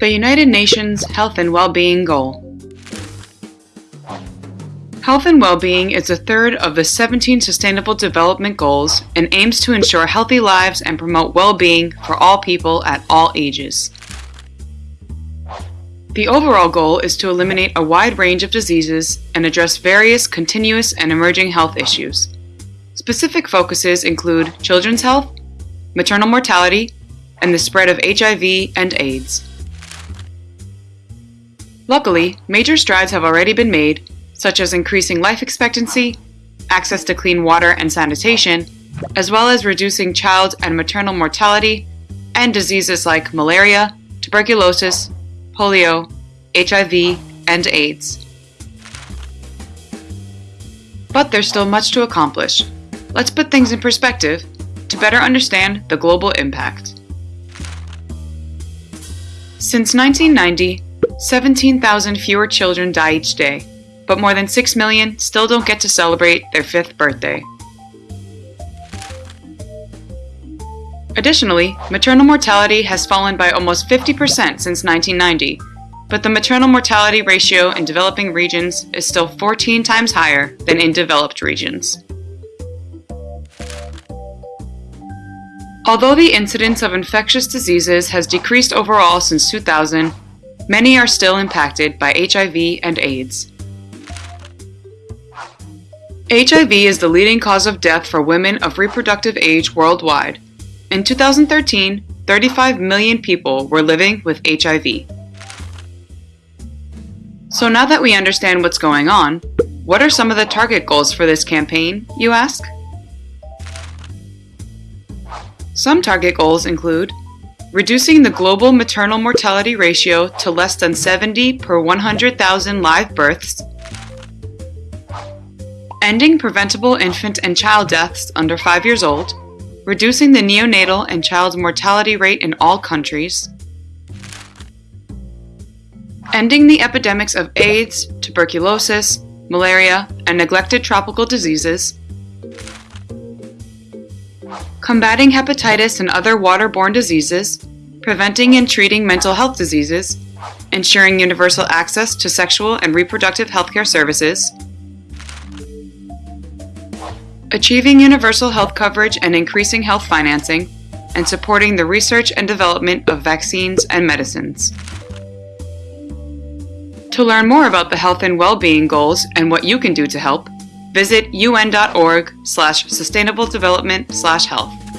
The United Nations Health and Well-Being Goal Health and well-being is a third of the 17 Sustainable Development Goals and aims to ensure healthy lives and promote well-being for all people at all ages. The overall goal is to eliminate a wide range of diseases and address various continuous and emerging health issues. Specific focuses include children's health, maternal mortality, and the spread of HIV and AIDS. Luckily, major strides have already been made, such as increasing life expectancy, access to clean water and sanitation, as well as reducing child and maternal mortality and diseases like malaria, tuberculosis, polio, HIV, and AIDS. But there's still much to accomplish. Let's put things in perspective to better understand the global impact. Since 1990, 17,000 fewer children die each day, but more than 6 million still don't get to celebrate their fifth birthday. Additionally, maternal mortality has fallen by almost 50% since 1990, but the maternal mortality ratio in developing regions is still 14 times higher than in developed regions. Although the incidence of infectious diseases has decreased overall since 2000, many are still impacted by HIV and AIDS. HIV is the leading cause of death for women of reproductive age worldwide. In 2013, 35 million people were living with HIV. So now that we understand what's going on, what are some of the target goals for this campaign, you ask? Some target goals include reducing the global maternal mortality ratio to less than 70 per 100,000 live births, ending preventable infant and child deaths under 5 years old, reducing the neonatal and child mortality rate in all countries, ending the epidemics of AIDS, tuberculosis, malaria, and neglected tropical diseases, combating hepatitis and other waterborne diseases, preventing and treating mental health diseases, ensuring universal access to sexual and reproductive healthcare services, achieving universal health coverage and increasing health financing, and supporting the research and development of vaccines and medicines. To learn more about the health and well-being goals and what you can do to help, visit un.org slash sustainable development slash health.